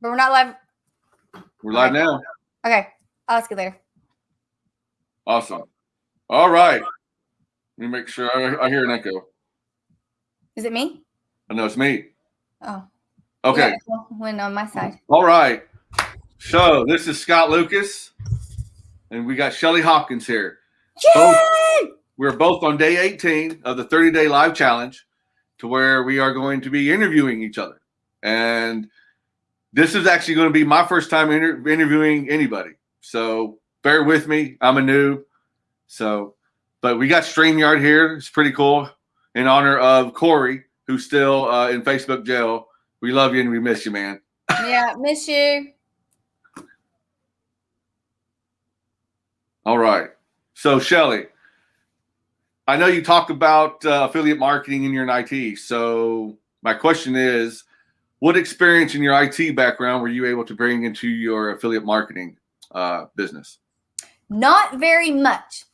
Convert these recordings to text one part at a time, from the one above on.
But we're not live. We're live now. Okay. I'll ask you later. Awesome. All right. Let me make sure I, I hear an echo. Is it me? I know it's me. Oh. Okay. Yeah, when on my side. All right. So this is Scott Lucas, and we got Shelly Hopkins here. Both- Yay! We're both on day 18 of the 30 day live challenge to where we are going to be interviewing each other. And this is actually going to be my first time inter- interviewing anybody. So bear with me. I'm a noob. So, but we got StreamYard here. It's pretty cool in honor of Corey, who's still uh, in Facebook jail. We love you and we miss you, man. Yeah, miss you. All right. So, Shelly, I know you talk about uh, affiliate marketing in your IT. So, my question is what experience in your IT background were you able to bring into your affiliate marketing uh, business? Not very much.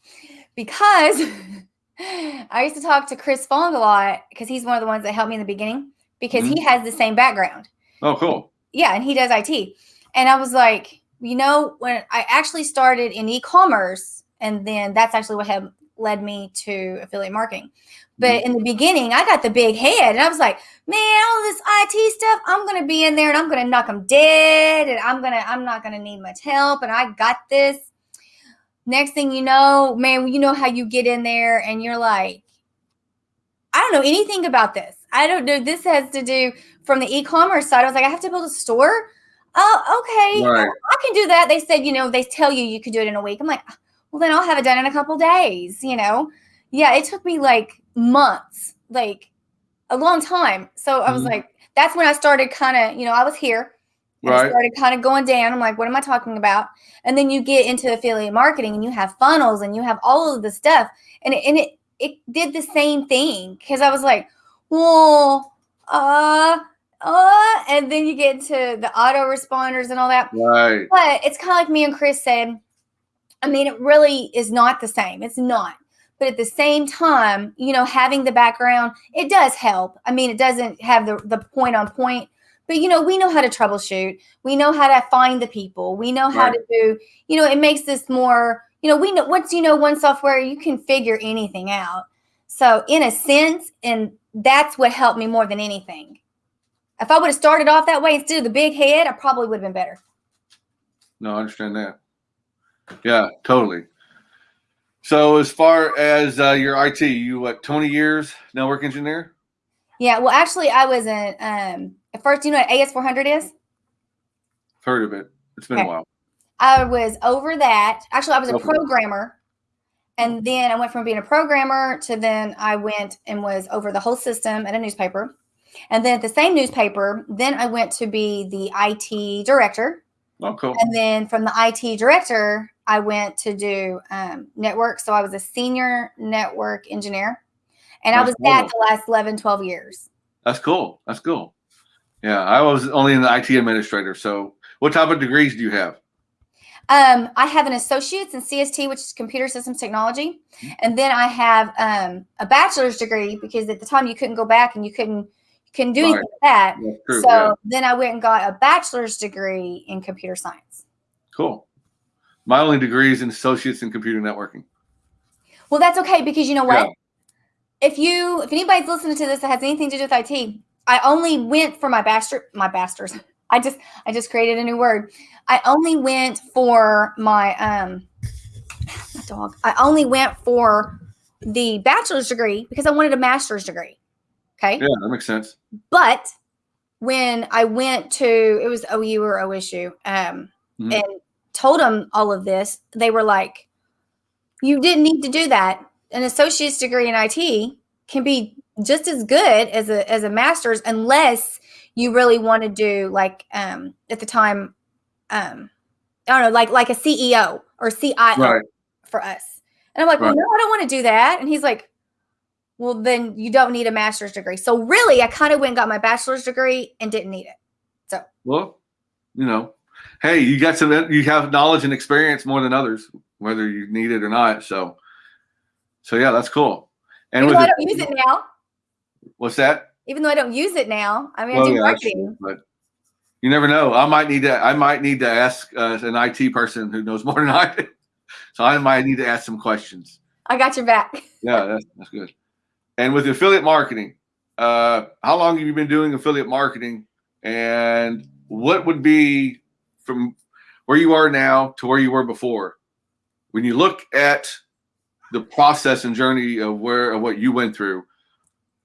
Because I used to talk to Chris Fong a lot because he's one of the ones that helped me in the beginning because he has the same background. Oh, cool. Yeah, and he does IT. And I was like, you know, when I actually started in e-commerce, and then that's actually what had led me to affiliate marketing. But mm-hmm. in the beginning, I got the big head, and I was like, man, all this IT stuff, I'm gonna be in there, and I'm gonna knock them dead, and I'm gonna, I'm not gonna need much help, and I got this. Next thing you know, man, you know how you get in there, and you're like, I don't know anything about this. I don't know. This has to do from the e-commerce side. I was like, I have to build a store. Oh, okay. Right. I can do that. They said, you know, they tell you you could do it in a week. I'm like, well, then I'll have it done in a couple days, you know? Yeah, it took me like months, like a long time. So I was Mhm. like, that's when I started kind of, you know, I was here. and I started kind of going down. I'm like, what am I talking about? And then you get into affiliate marketing and you have funnels and you have all of the stuff. And it, and it, it did the same thing because I was like, well, uh, uh, and then you get into the autoresponders and all that. Right. But it's kind of like me and Chris said. I mean, it really is not the same. It's not. But at the same time, you know, having the background, it does help. I mean, it doesn't have the, the point on point, but you know, we know how to troubleshoot. We know how to find the people. We know how Right. to do, you know, it makes this more, you know, we know once you know one software, you can figure anything out. So, in a sense, and that's what helped me more than anything. If I would have started off that way instead of the big head, I probably would have been better. No, I understand that. Yeah, totally. So, as far as uh, your IT, you what, 20 years network engineer? Yeah, well, actually, I was in. Um, at first, you know what AS400 is? Heard of it. It's been a while. I was over that. Actually, I was a Okay. programmer, and then I went from being a programmer to then I went and was over the whole system at a newspaper, and then at the same newspaper, then I went to be the IT director, Oh, cool. and then from the IT director, I went to do um, network. So I was a senior network engineer, and I That's was that the last 11, 12 years. That's cool. That's cool. Yeah, I was only an IT administrator. So, what type of degrees do you have? Um, I have an associate's in CST, which is computer systems technology, Mm-hmm. and then I have um, a bachelor's degree because at the time you couldn't go back and you couldn't couldn't do Right. anything with that. True. so yeah. then I went and got a bachelor's degree in computer science. Cool. My only degree is in associates in computer networking. Well, that's okay because you know what? Yeah. If you if anybody's listening to this that has anything to do with IT, I only went for my bachelor my bachelor's. I just I just created a new word. I only went for my um my dog. I only went for the bachelor's degree because I wanted a master's degree. Okay. Yeah, that makes sense. But when I went to it was OU or OSU, um, Mhm. and told them all of this, they were like, "You didn't need to do that. An associate's degree in IT can be just as good as a as a master's, unless you really want to do like um, at the time, um, I don't know, like like a CEO or CIO Right. for us." And I'm like, "Well, no, I don't want to do that." And he's like, well, then you don't need a master's degree. So really, I kind of went and got my bachelor's degree and didn't need it. So well, you know, hey, you got some, you have knowledge and experience more than others, whether you need it or not. So, so yeah, that's cool. And Even though I don't use it now, what's that? even though I don't use it now, I mean, Well, I do yeah, marketing. but You never know. I might need to. I might need to ask uh, an IT person who knows more than I do. So I might need to ask some questions. I got your back. Yeah, that's, that's good. And with affiliate marketing, uh, how long have you been doing affiliate marketing? And what would be from where you are now to where you were before? When you look at the process and journey of where of what you went through,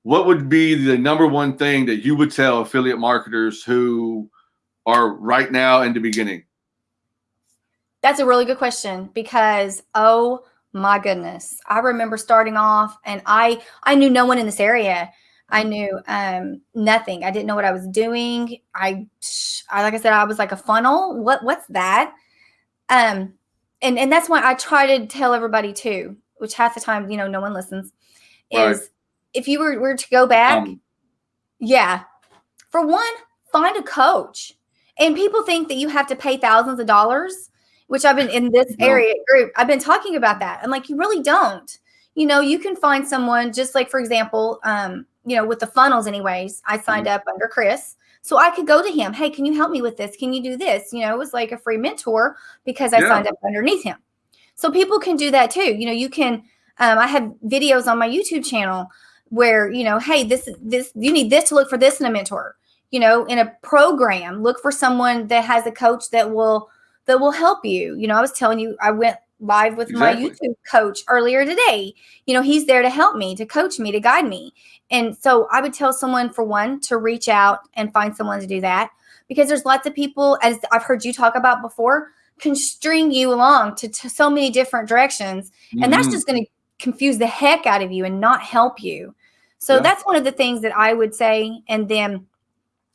what would be the number one thing that you would tell affiliate marketers who are right now in the beginning? That's a really good question because oh my goodness, I remember starting off and I I knew no one in this area. I knew um, nothing. I didn't know what I was doing. I, I like I said, I was like a funnel. What what's that? Um, and and that's why I try to tell everybody too, which half the time you know no one listens. Is right. if you were, were to go back, um, yeah, for one, find a coach. And people think that you have to pay thousands of dollars, which I've been in this no. area group. I've been talking about that. I'm like, you really don't. You know, you can find someone just like, for example, um, you know, with the funnels, anyways, I signed mm-hmm. up under Chris. So I could go to him, hey, can you help me with this? Can you do this? You know, it was like a free mentor because I yeah. signed up underneath him. So people can do that too. You know, you can, um, I have videos on my YouTube channel where, you know, hey, this, is this, you need this to look for this in a mentor. You know, in a program, look for someone that has a coach that will, that will help you. You know, I was telling you, I went live with exactly. my YouTube coach earlier today. You know, he's there to help me, to coach me, to guide me. And so I would tell someone for one to reach out and find someone to do that because there's lots of people, as I've heard you talk about before, can string you along to, to so many different directions. Mm-hmm. And that's mm-hmm. just going to confuse the heck out of you and not help you. So yeah. that's one of the things that I would say. And then,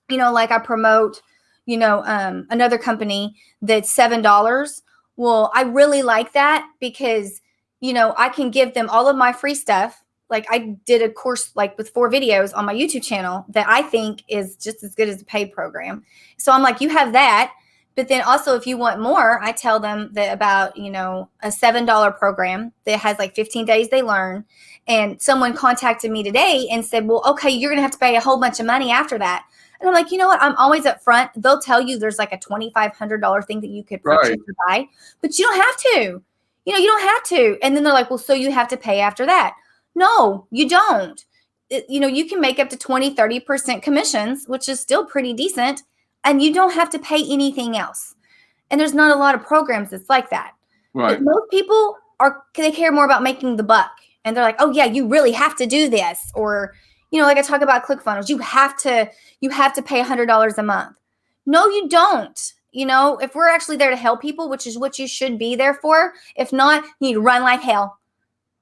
you know, like I promote, you know, um, another company that's $7 well, I really like that because, you know, I can give them all of my free stuff. Like I did a course like with four videos on my YouTube channel that I think is just as good as a paid program. So I'm like, you have that. But then also if you want more, I tell them that about, you know, a $7 program that has like 15 days they learn. And someone contacted me today and said, well, okay, you're going to have to pay a whole bunch of money after that. And I'm like, you know what? I'm always up front. They'll tell you there's like a $2,500 thing that you could purchase right. or buy, but you don't have to. You know, you don't have to. And then they're like, well, so you have to pay after that. No, you don't. It, you know, you can make up to 20, 30% commissions, which is still pretty decent. And you don't have to pay anything else. And there's not a lot of programs that's like that. Right. But most people are, they care more about making the buck. And they're like, oh, yeah, you really have to do this. Or, you know, like I talk about ClickFunnels, you have to you have to pay $100 a month. No, you don't. You know, if we're actually there to help people, which is what you should be there for, if not, you need to run like hell.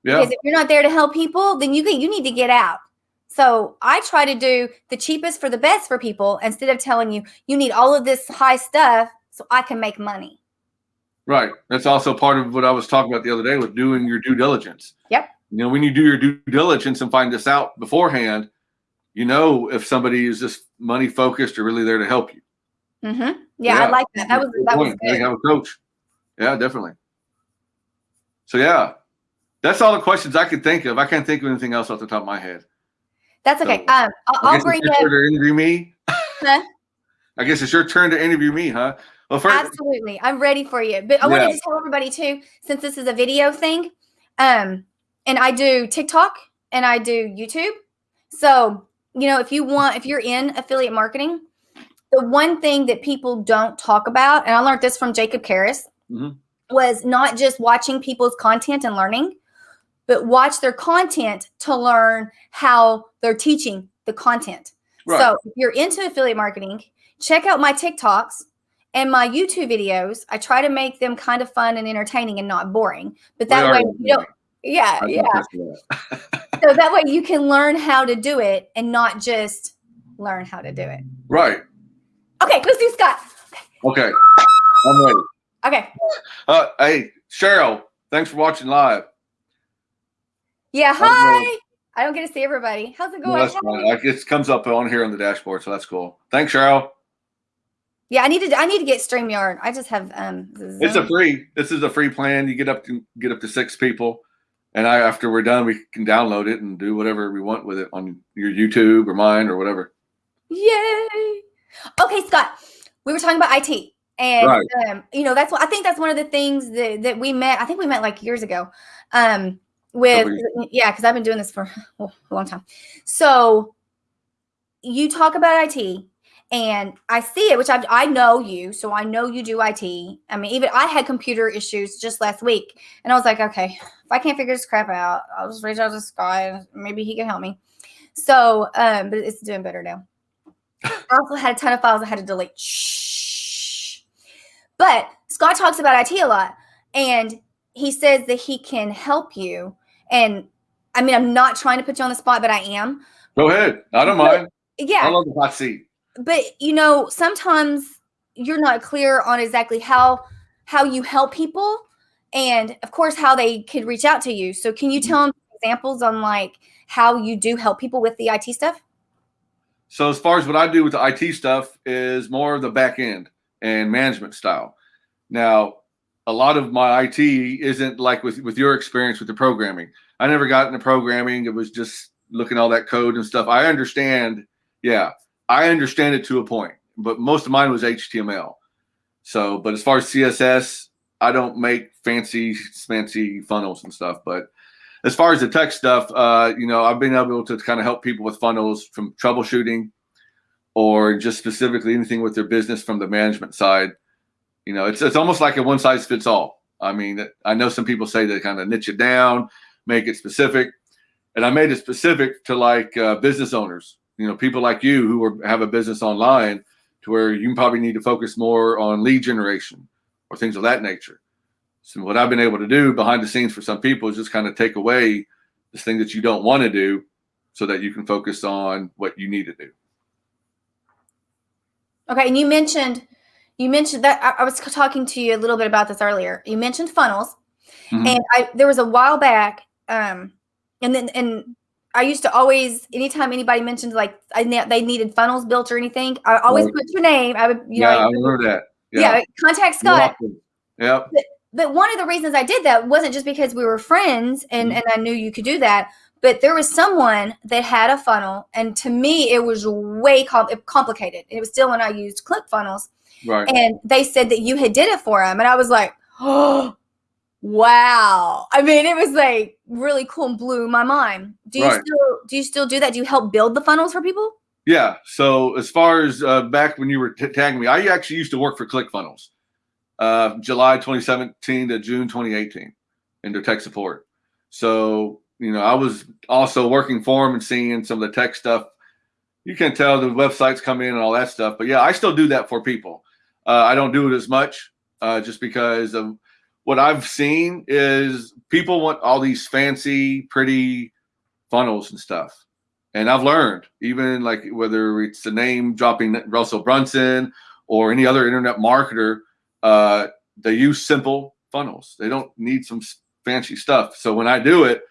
Yeah. Because if you're not there to help people, then you you need to get out. So I try to do the cheapest for the best for people instead of telling you you need all of this high stuff so I can make money. Right. That's also part of what I was talking about the other day with doing your due diligence. Yep. You know, when you do your due diligence and find this out beforehand, you know if somebody is just money focused or really there to help you. Mm-hmm. Yeah, yeah, I like that. That was that was good. Have a coach. Yeah, definitely. So yeah, that's all the questions I could think of. I can't think of anything else off the top of my head. That's okay. So, um, I'll, I'll bring it. To interview me. Huh? I guess it's your turn to interview me, huh? Well, first, absolutely, I'm ready for you. But I yeah. wanted to tell everybody too, since this is a video thing. Um, and I do TikTok and I do YouTube. So, you know, if you want, if you're in affiliate marketing, the one thing that people don't talk about, and I learned this from Jacob Carris, mm-hmm. was not just watching people's content and learning, but watch their content to learn how they're teaching the content. Right. So if you're into affiliate marketing, check out my TikToks and my YouTube videos. I try to make them kind of fun and entertaining and not boring. But that way you don't yeah, yeah. so that way you can learn how to do it and not just learn how to do it. Right. Okay, let's do Scott. Okay. I'm ready. Okay. Uh, hey, Cheryl, thanks for watching live. Yeah, hi. I don't get to see everybody. How's it going? No, that's fine. It comes up on here on the dashboard, so that's cool. Thanks, Cheryl. Yeah, I need to. I need to get Streamyard. I just have. um It's a free. This is a free plan. You get up to get up to six people and I, after we're done, we can download it and do whatever we want with it on your YouTube or mine or whatever. Yay! Okay, Scott. we were talking about IT. And right. um, you know, that's what I think that's one of the things that, that we met. I think we met like years ago. Um, with yeah, because I've been doing this for a long time. So you talk about IT and I see it, which I, I know you, so I know you do IT. I mean, even I had computer issues just last week, and I was like, okay, if I can't figure this crap out, I'll just reach out to Scott. Maybe he can help me. So, um, but it's doing better now. I also had a ton of files I had to delete. Shh. But Scott talks about IT a lot, and he says that he can help you. And I mean, I'm not trying to put you on the spot, but I am. Go ahead. I don't mind. Yeah. I love the hot seat but you know, sometimes you're not clear on exactly how how you help people and of course how they could reach out to you. So can you mm-hmm. tell them examples on like how you do help people with the IT stuff? So as far as what I do with the IT stuff is more of the back end and management style. Now, a lot of my IT isn't like with with your experience with the programming. I never got into programming. It was just looking all that code and stuff. I understand, yeah, I understand it to a point, but most of mine was HTML. So, but as far as CSS, I don't make fancy, fancy funnels and stuff. But as far as the tech stuff, uh, you know, I've been able to kind of help people with funnels from troubleshooting or just specifically anything with their business from the management side. You know, it's it's almost like a one size fits all. I mean, I know some people say they kind of niche it down, make it specific, and I made it specific to like uh, business owners you know people like you who are, have a business online to where you probably need to focus more on lead generation or things of that nature. So what i've been able to do behind the scenes for some people is just kind of take away this thing that you don't want to do so that you can focus on what you need to do. Okay and you mentioned you mentioned that i, I was talking to you a little bit about this earlier. You mentioned funnels. Mm-hmm. and i there was a while back um and then and I used to always, anytime anybody mentioned like I ne- they needed funnels built or anything, I always right. put your name. I would, you yeah, know, I remember that. Yeah, yeah contact Scott. Yeah. But, but, one of the reasons I did that wasn't just because we were friends and mm-hmm. and I knew you could do that, but there was someone that had a funnel, and to me it was way com- complicated. It was still when I used ClickFunnels, right? And they said that you had did it for them, and I was like, oh Wow. I mean, it was like really cool and blew my mind. Do you right. still do you still do that? Do you help build the funnels for people? Yeah. So as far as uh, back when you were t- tagging me, I actually used to work for ClickFunnels, uh, July 2017 to June 2018 in their tech support. So you know, I was also working for them and seeing some of the tech stuff. You can tell the websites come in and all that stuff. But yeah, I still do that for people. Uh, I don't do it as much uh, just because of what I've seen is people want all these fancy, pretty funnels and stuff. And I've learned, even like whether it's the name dropping Russell Brunson or any other internet marketer, uh, they use simple funnels. They don't need some fancy stuff. So when I do it,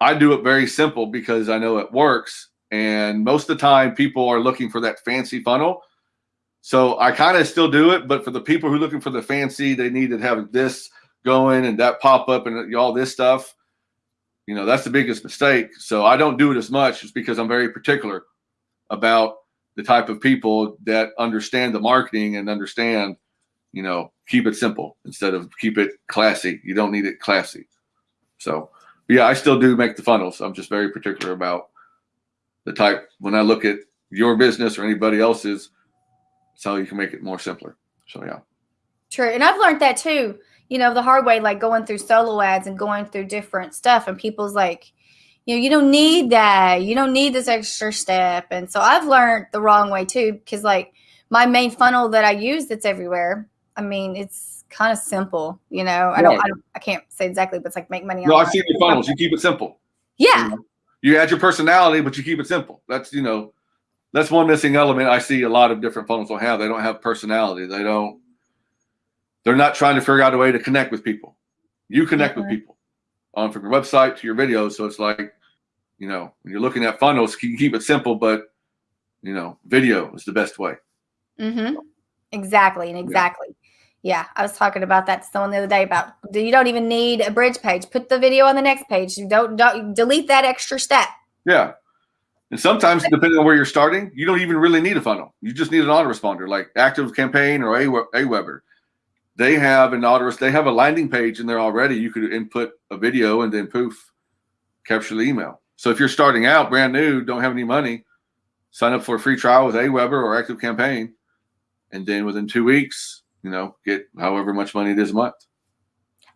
I do it very simple because I know it works. And most of the time, people are looking for that fancy funnel so I kind of still do it, but for the people who are looking for the fancy, they need to have this going and that pop up and all this stuff. You know, that's the biggest mistake. So I don't do it as much just because I'm very particular about the type of people that understand the marketing and understand, you know, keep it simple instead of keep it classy. You don't need it classy. So, yeah, I still do make the funnels. I'm just very particular about the type. When I look at your business or anybody else's, so you can make it more simpler. So yeah. True. And I've learned that too, you know, the hard way, like going through solo ads and going through different stuff. And people's like, you know, you don't need that. You don't need this extra step. And so I've learned the wrong way too, because like my main funnel that I use that's everywhere, I mean, it's kind of simple, you know. I don't, I don't, I can't say exactly, but it's like make money. No, I've seen your funnels. You keep it simple. Yeah. You, know? you add your personality, but you keep it simple. That's you know, that's one missing element I see a lot of different funnels will have. They don't have personality. They don't. They're not trying to figure out a way to connect with people. You connect with people on from your website to your videos. So it's like, you know, when you're looking at funnels, you can keep it simple, but you know, video is the best way. Mm-hmm. Exactly, and exactly. Yeah. yeah. I was talking about that to someone the other day about you don't even need a bridge page. Put the video on the next page. You don't don't delete that extra step. Yeah, And sometimes, depending on where you're starting, you don't even really need a funnel. You just need an autoresponder, like Active Campaign or Aweber. They have an auto. They have a landing page in there already. You could input a video and then poof, capture the email. So if you're starting out brand new, don't have any money, sign up for a free trial with Aweber or Active Campaign, and then within two weeks, you know, get however much money it is a month.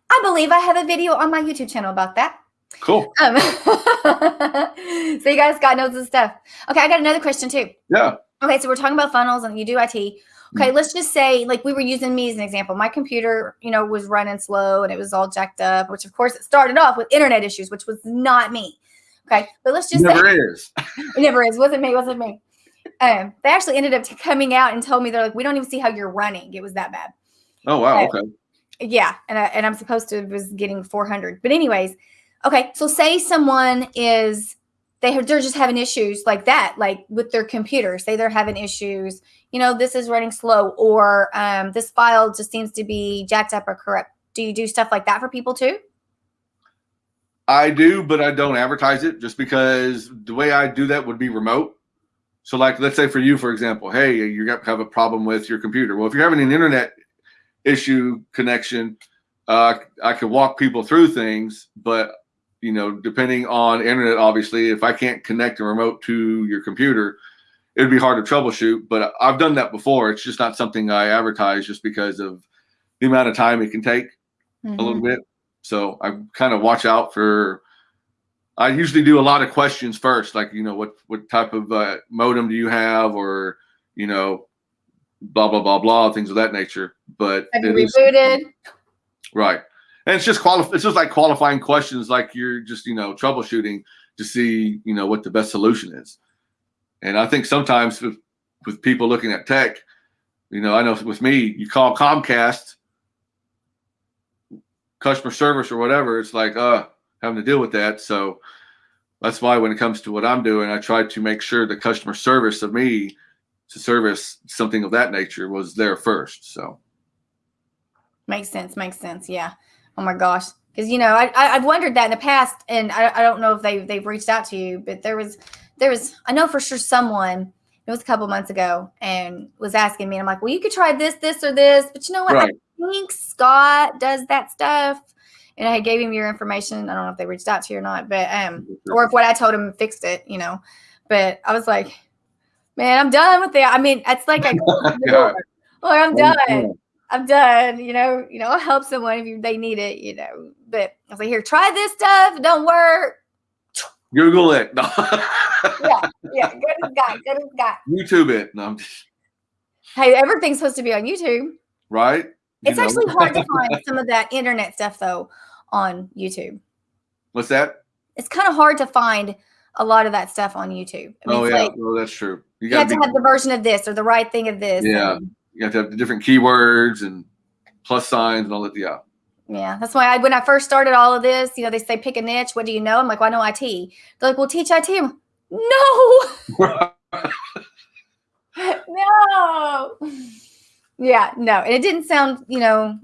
I believe I have a video on my YouTube channel about that. Cool. Um, so you guys got notes and stuff. Okay, I got another question too. Yeah. Okay, so we're talking about funnels and you do IT. Okay, mm-hmm. let's just say like we were using me as an example. My computer, you know, was running slow and it was all jacked up, which of course it started off with internet issues, which was not me. Okay, but let's just never say, is. it never is. Wasn't me. Wasn't me. Um, they actually ended up coming out and told me they're like, we don't even see how you're running. It was that bad. Oh wow. okay. Yeah, and I, and I'm supposed to was getting 400, but anyways, okay. So say someone is they have, they're just having issues like that, like with their computer. Say they're having issues. You know, this is running slow, or um, this file just seems to be jacked up or corrupt. Do you do stuff like that for people too? I do, but I don't advertise it just because the way I do that would be remote. So, like, let's say for you, for example, hey, you have a problem with your computer. Well, if you're having an internet issue connection, uh, I could walk people through things, but you know, depending on internet, obviously, if I can't connect a remote to your computer, it'd be hard to troubleshoot. But I've done that before. It's just not something I advertise just because of the amount of time it can take mm-hmm. a little mm-hmm. bit. So I kind of watch out for. I usually do a lot of questions first, like you know what what type of uh, modem do you have, or you know, blah blah blah blah things of that nature. But have you rebooted? Is, right, and it's just It's just like qualifying questions, like you're just you know troubleshooting to see you know what the best solution is. And I think sometimes with, with people looking at tech, you know, I know with me, you call Comcast customer service or whatever, it's like, uh, having to deal with that. So that's why when it comes to what I'm doing, I try to make sure the customer service of me to service something of that nature was there first. So makes sense. Makes sense. Yeah. Oh my gosh. Because you know, I, I have wondered that in the past, and I, I don't know if they they've reached out to you, but there was there was I know for sure someone it was a couple months ago and was asking me, and I'm like, well, you could try this, this, or this, but you know what? Right. I think Scott does that stuff. And I gave him your information. I don't know if they reached out to you or not, but um, or if what I told him fixed it, you know. But I was like, man, I'm done with it. I mean, it's like I oh, I'm done. I'm done. You know, you know, I'll help someone if you, they need it, you know. But I was like, here, try this stuff. It don't work. Google it. No. yeah, yeah. Good as God. Good as God. YouTube it. No, I'm just... Hey, everything's supposed to be on YouTube. Right. You it's know. actually hard to find some of that internet stuff though on YouTube. What's that? It's kind of hard to find a lot of that stuff on YouTube. I mean, oh yeah, like, well that's true. You, you have to have the version of this or the right thing of this. Yeah, and, you have to have the different keywords and plus signs and all that. Yeah. Yeah, that's why I, when I first started all of this, you know, they say pick a niche. What do you know? I'm like, well, I know IT. They're like, well, teach IT. I'm, no, no. Yeah, no, and it didn't sound, you know,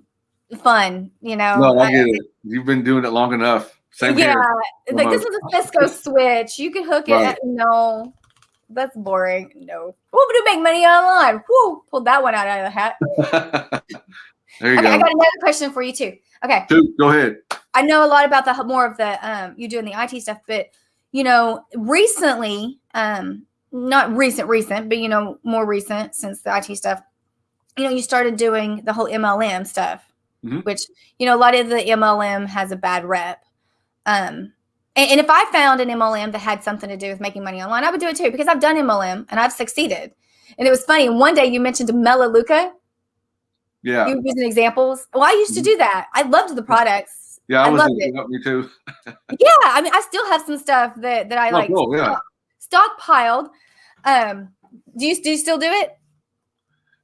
fun. You know, no, I get it. You've been doing it long enough. Same yeah, here. like this is a Cisco switch. You can hook it. Right. No, that's boring. No, we'll do make money online. Whoo, pulled that one out of the hat. there you okay, go. I got another question for you too. Okay. Dude, go ahead. I know a lot about the more of the um you doing the IT stuff, but you know, recently, um, not recent, recent, but you know, more recent since the IT stuff, you know, you started doing the whole MLM stuff, mm-hmm. which you know, a lot of the MLM has a bad rep. Um, and, and if I found an MLM that had something to do with making money online, I would do it too because I've done MLM and I've succeeded. And it was funny. One day you mentioned Melaleuca yeah. You using examples. Well, I used to mm-hmm. do that. I loved the products. Yeah, I, I loved it. Me too. yeah, I mean, I still have some stuff that that I oh, like cool, yeah. stockpiled. Um, do you do you still do it?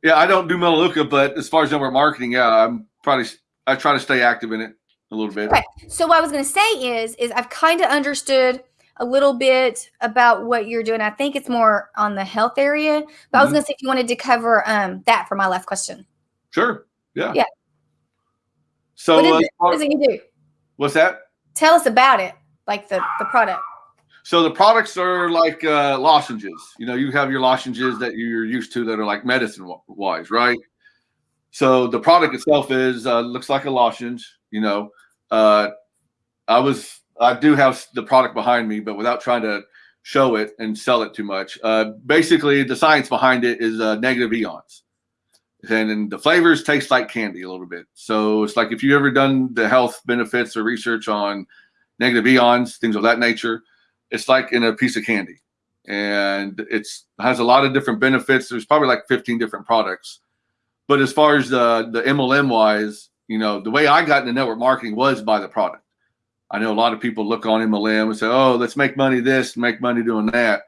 Yeah, I don't do Melaleuca, but as far as network marketing, yeah, I'm probably I try to stay active in it a little bit. Okay. So what I was going to say is is I've kind of understood a little bit about what you're doing. I think it's more on the health area, but mm-hmm. I was mm-hmm. going to say if you wanted to cover um, that for my last question. Sure. Yeah. Yeah. So what is, uh, it, what is it you do? What's that? Tell us about it, like the the product. So the products are like uh, lozenges. You know, you have your lozenges that you're used to that are like medicine wise, right? So the product itself is uh, looks like a lozenge. You know, uh, I was I do have the product behind me, but without trying to show it and sell it too much. Uh, basically, the science behind it is uh, negative eons, and, and the flavors taste like candy a little bit. So it's like if you've ever done the health benefits or research on negative eons, things of that nature, it's like in a piece of candy, and it's has a lot of different benefits. There's probably like 15 different products, but as far as the the MLM wise, you know, the way I got into network marketing was by the product. I know a lot of people look on MLM and say, "Oh, let's make money this, make money doing that."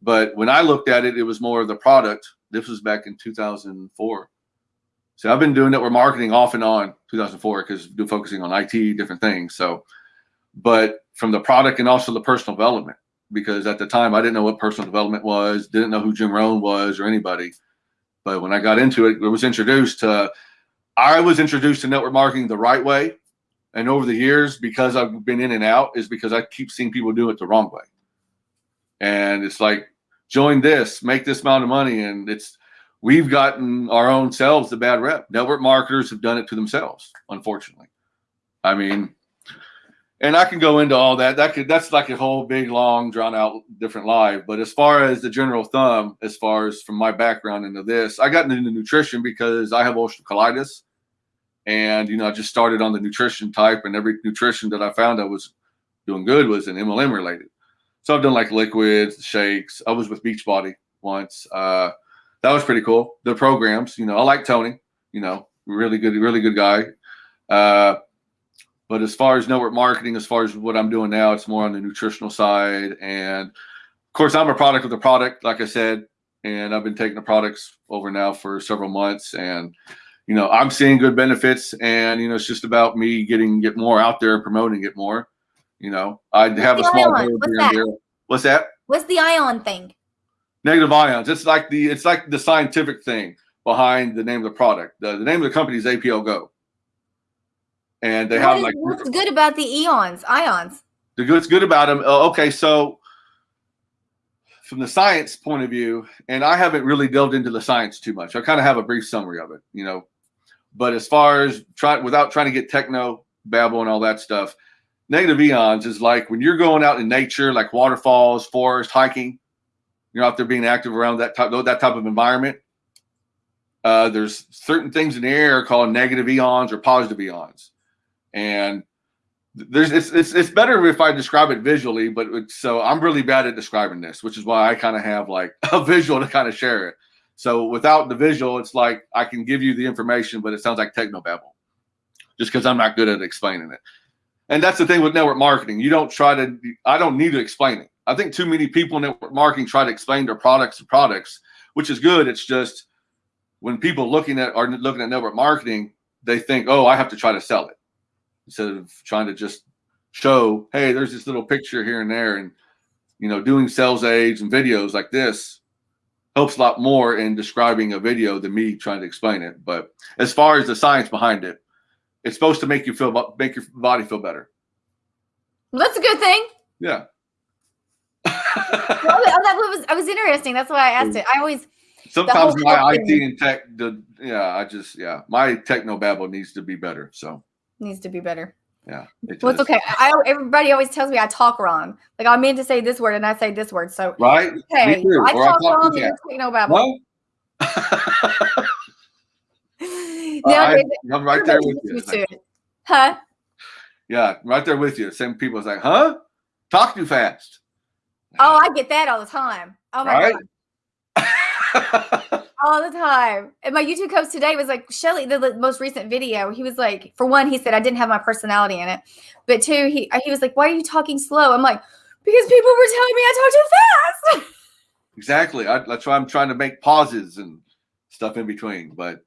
But when I looked at it, it was more of the product. This was back in 2004. So I've been doing network marketing off and on 2004 because do focusing on IT, different things. So, but from the product and also the personal development, because at the time I didn't know what personal development was, didn't know who Jim Rohn was or anybody. But when I got into it, it was introduced to. I was introduced to network marketing the right way and over the years because i've been in and out is because i keep seeing people do it the wrong way. And it's like join this make this amount of money and it's we've gotten our own selves the bad rep. Network marketers have done it to themselves unfortunately. I mean and i can go into all that that could that's like a whole big long drawn out different live but as far as the general thumb as far as from my background into this i got into nutrition because i have ulcerative colitis and, you know, I just started on the nutrition type, and every nutrition that I found I was doing good was an MLM related. So I've done like liquids, shakes. I was with Beachbody once. Uh, that was pretty cool. The programs, you know, I like Tony, you know, really good, really good guy. Uh, but as far as network marketing, as far as what I'm doing now, it's more on the nutritional side. And of course, I'm a product of the product, like I said, and I've been taking the products over now for several months. And you know, I'm seeing good benefits, and you know, it's just about me getting get more out there, and promoting it more. You know, I have a small What's that? What's that? What's the ion thing? Negative ions. It's like the it's like the scientific thing behind the name of the product. The, the name of the company is APL Go, and they what have is, like what's good about the eons ions. The good's good about them. Uh, okay, so from the science point of view, and I haven't really delved into the science too much. I kind of have a brief summary of it. You know, but as far as try without trying to get techno babble and all that stuff, negative eons is like when you're going out in nature, like waterfalls, forest, hiking. You're out there being active around that type that type of environment. Uh, there's certain things in the air called negative eons or positive eons, and there's it's, it's it's better if I describe it visually. But so I'm really bad at describing this, which is why I kind of have like a visual to kind of share it. So without the visual, it's like I can give you the information, but it sounds like technobabble, just because I'm not good at explaining it. And that's the thing with network marketing. You don't try to. I don't need to explain it. I think too many people in network marketing try to explain their products and products, which is good. It's just when people looking at are looking at network marketing, they think, oh, I have to try to sell it instead of trying to just show, hey, there's this little picture here and there, and you know, doing sales aids and videos like this helps a lot more in describing a video than me trying to explain it. But as far as the science behind it, it's supposed to make you feel make your body feel better. Well, that's a good thing. Yeah. Oh, well, oh, that was I was interesting. That's why I asked it. I always sometimes my IT and tech, the yeah, I just yeah, my techno babble needs to be better. So needs to be better. Yeah. It well, it's okay. I, everybody always tells me I talk wrong. Like I meant to say this word and I say this word. So right. Okay. I talk, I talk wrong and you know about well, I, am right there with you. Huh? Yeah, right there with you. Same people is like, huh? Talk too fast. Oh, I get that all the time. Oh my right? god. all the time. And my YouTube coach today was like, Shelly, the, the, most recent video, he was like, for one, he said I didn't have my personality in it. But two, he he was like, Why are you talking slow? I'm like, because people were telling me I talk too fast. Exactly. I, that's why I'm trying to make pauses and stuff in between. But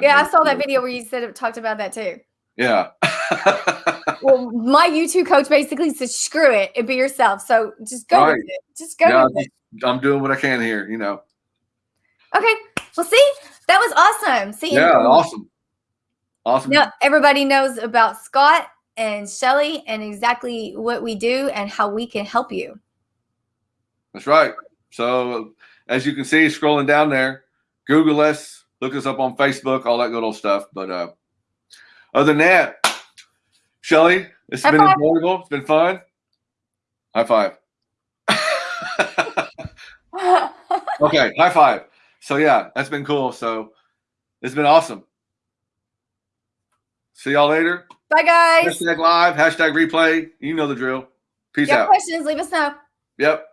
yeah, I saw that video where you said it talked about that too. Yeah. well, my YouTube coach basically said, "Screw it and be yourself." So just go right. with it. Just go yeah, with it. I'm doing what I can here. You know. Okay. Well, see, that was awesome. See, yeah, awesome. Awesome. Now everybody knows about Scott and Shelly and exactly what we do and how we can help you. That's right. So as you can see, scrolling down there, Google us, look us up on Facebook, all that good old stuff. But uh, other than that, Shelly, it's High been five. enjoyable. It's been fun. High five. okay, high five. So yeah, that's been cool. So it's been awesome. See y'all later. Bye, guys. Hashtag live, hashtag replay. You know the drill. Peace you out. questions, leave us know. Yep.